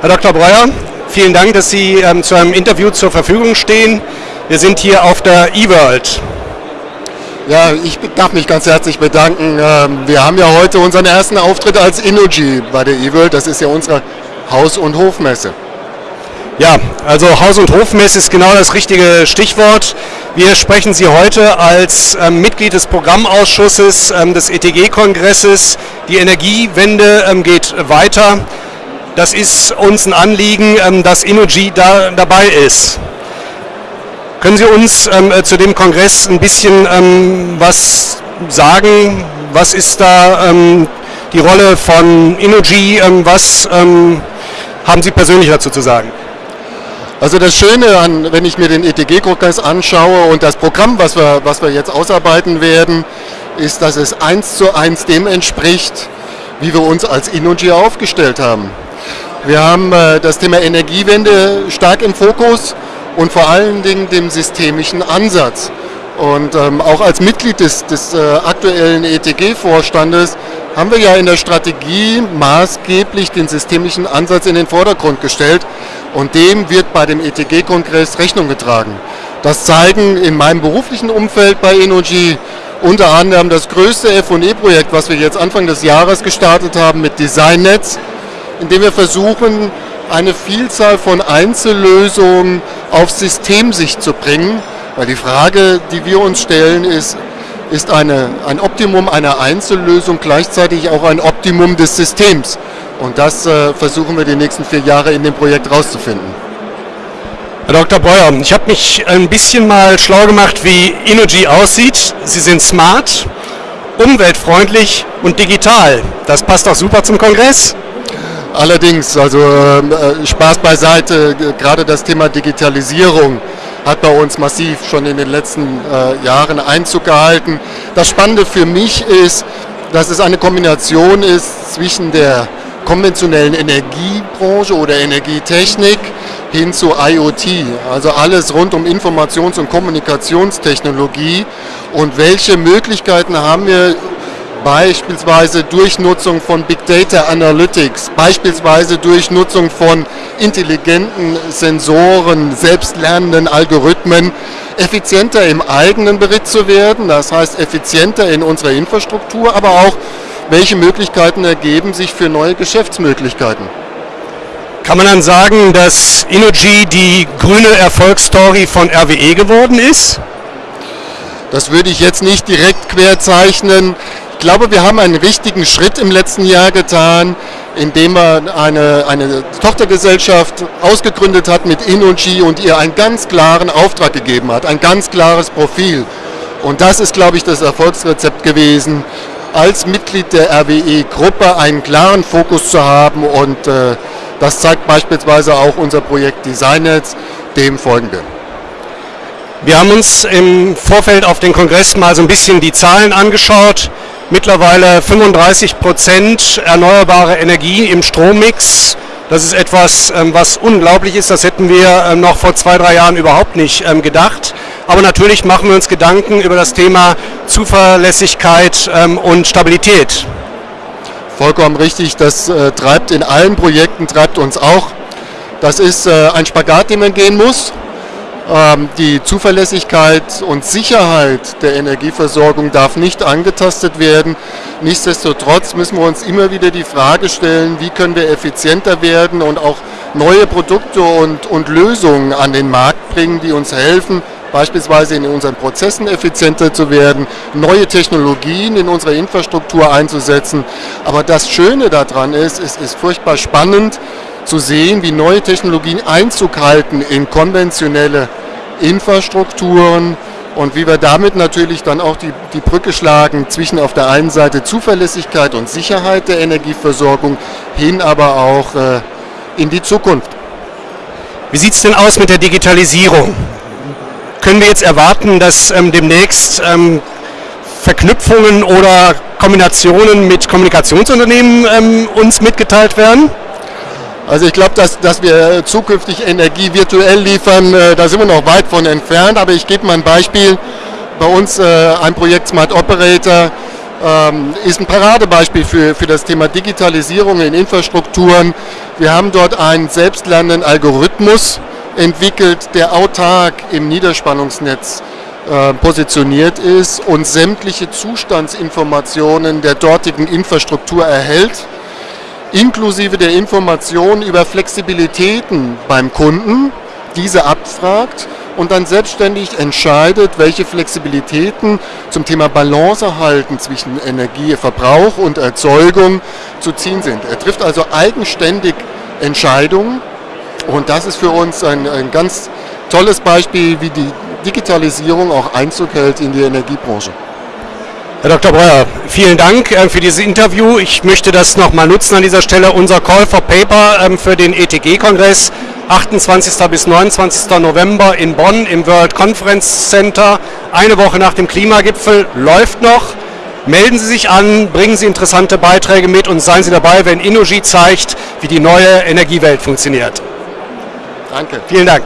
Herr Dr. Breuer, vielen Dank, dass Sie ähm, zu einem Interview zur Verfügung stehen. Wir sind hier auf der eWorld. Ja, ich darf mich ganz herzlich bedanken. Ähm, wir haben ja heute unseren ersten Auftritt als Innogy bei der eWorld. Das ist ja unsere Haus- und Hofmesse. Ja, also Haus- und Hofmesse ist genau das richtige Stichwort. Wir sprechen Sie heute als ähm, Mitglied des Programmausschusses ähm, des ETG-Kongresses. Die Energiewende ähm, geht weiter. Das ist uns ein Anliegen, ähm, dass Innogy da dabei ist. Können Sie uns ähm, äh, zu dem Kongress ein bisschen ähm, was sagen? Was ist da die Rolle von? Ähm, was haben Sie persönlich dazu zu sagen? Also das Schöne, an, wenn ich mir den ETG-Kongress anschaue und das Programm, was wir, was wir jetzt ausarbeiten werden, ist, dass es eins zu eins dem entspricht, wie wir uns als Innogy aufgestellt haben. Wir haben äh, das Thema Energiewende stark im Fokus und vor allen Dingen dem systemischen Ansatz. Und ähm, auch als Mitglied des, des äh, aktuellen ETG-Vorstandes haben wir ja in der Strategie maßgeblich den systemischen Ansatz in den Vordergrund gestellt und dem wird bei dem ETG-Kongress Rechnung getragen. Das zeigen in meinem beruflichen Umfeld bei Energy unter anderem das größte F&E-Projekt, was wir jetzt Anfang des Jahres gestartet haben mit DesignNetz, in dem wir versuchen, eine Vielzahl von Einzellösungen auf Systemsicht zu bringen. Weil die Frage, die wir uns stellen, ist, ist eine, ein Optimum einer Einzellösung gleichzeitig auch ein Optimum des Systems? Und das äh, versuchen wir die nächsten vier Jahre in dem Projekt rauszufinden. Herr Dr. Breuer, ich habe mich ein bisschen mal schlau gemacht, wie Energy aussieht. Sie sind smart, umweltfreundlich und digital. Das passt doch super zum Kongress. Allerdings, also ähm, äh, Spaß beiseite, gerade das Thema Digitalisierung hat bei uns massiv schon in den letzten äh, Jahren Einzug gehalten. Das Spannende für mich ist, dass es eine Kombination ist zwischen der konventionellen Energiebranche oder Energietechnik hin zu IoT, also alles rund um Informations- und Kommunikationstechnologie und welche Möglichkeiten haben wir beispielsweise durch Nutzung von Big Data Analytics, beispielsweise durch Nutzung von intelligenten Sensoren, selbstlernenden Algorithmen, effizienter im eigenen Bericht zu werden, das heißt effizienter in unserer Infrastruktur, aber auch welche Möglichkeiten ergeben sich für neue Geschäftsmöglichkeiten. Kann man dann sagen, dass Innogy die grüne Erfolgsstory von RWE geworden ist? Das würde ich jetzt nicht direkt querzeichnen glaube, wir haben einen richtigen Schritt im letzten Jahr getan, indem man eine, eine Tochtergesellschaft ausgegründet hat mit Innogy und ihr einen ganz klaren Auftrag gegeben hat, ein ganz klares Profil. Und das ist, glaube ich, das Erfolgsrezept gewesen, als Mitglied der RWE-Gruppe einen klaren Fokus zu haben und äh, das zeigt beispielsweise auch unser Projekt DesignNetz, dem folgen wir. Wir haben uns im Vorfeld auf den Kongress mal so ein bisschen die Zahlen angeschaut mittlerweile 35 Prozent erneuerbare Energie im Strommix. Das ist etwas, ähm, was unglaublich ist. Das hätten wir ähm, noch vor zwei, drei Jahren überhaupt nicht ähm, gedacht. Aber natürlich machen wir uns Gedanken über das Thema Zuverlässigkeit und Stabilität. Vollkommen richtig. Das äh, treibt in allen Projekten, treibt uns auch. Das ist äh, ein Spagat, den man gehen muss. Ähm, die Zuverlässigkeit und Sicherheit der Energieversorgung darf nicht angetastet werden. Nichtsdestotrotz müssen wir uns immer wieder die Frage stellen, wie können wir effizienter werden und auch neue Produkte und, und Lösungen an den Markt bringen, die uns helfen, beispielsweise in unseren Prozessen effizienter zu werden, neue Technologien in unserer Infrastruktur einzusetzen. Aber das Schöne daran ist, es ist furchtbar spannend zu sehen, wie neue Technologien Einzug halten in konventionelle Infrastrukturen und wie wir damit natürlich dann auch die, die Brücke schlagen zwischen auf der einen Seite Zuverlässigkeit und Sicherheit der Energieversorgung hin aber auch äh, in die Zukunft. Wie sieht es denn aus mit der Digitalisierung? Können wir jetzt erwarten, dass ähm, demnächst ähm, Verknüpfungen oder Kombinationen mit Kommunikationsunternehmen ähm, uns mitgeteilt werden? Also ich glaube, dass, dass wir zukünftig Energie virtuell liefern, äh, da sind wir noch weit von entfernt. Aber ich gebe mal ein Beispiel. Bei uns äh, ein Projekt Smart Operator. ähm, ist ein Paradebeispiel für, für das Thema Digitalisierung in Infrastrukturen. Wir haben dort einen selbstlernenden Algorithmus entwickelt, der autark im Niederspannungsnetz äh, positioniert ist und sämtliche Zustandsinformationen der dortigen Infrastruktur erhält, inklusive der Informationen über Flexibilitäten beim Kunden, diese abfragt und dann selbstständig entscheidet, welche Flexibilitäten zum Thema Balance erhalten zwischen Energieverbrauch und Erzeugung zu ziehen sind. Er trifft also eigenständig Entscheidungen und das ist für uns ein, ein ganz tolles Beispiel, wie die Digitalisierung auch Einzug hält in die Energiebranche. Herr Dr. Breuer, vielen Dank äh, für dieses Interview. Ich möchte das nochmal nutzen an dieser Stelle. Unser Call for Paper ähm, für den ETG-Kongress 28. bis 29. November in Bonn im World Conference Center. Eine Woche nach dem Klimagipfel läuft noch. Melden Sie sich an, bringen Sie interessante Beiträge mit und seien Sie dabei, wenn Innogy zeigt, wie die neue Energiewelt funktioniert. Danke. Vielen Dank.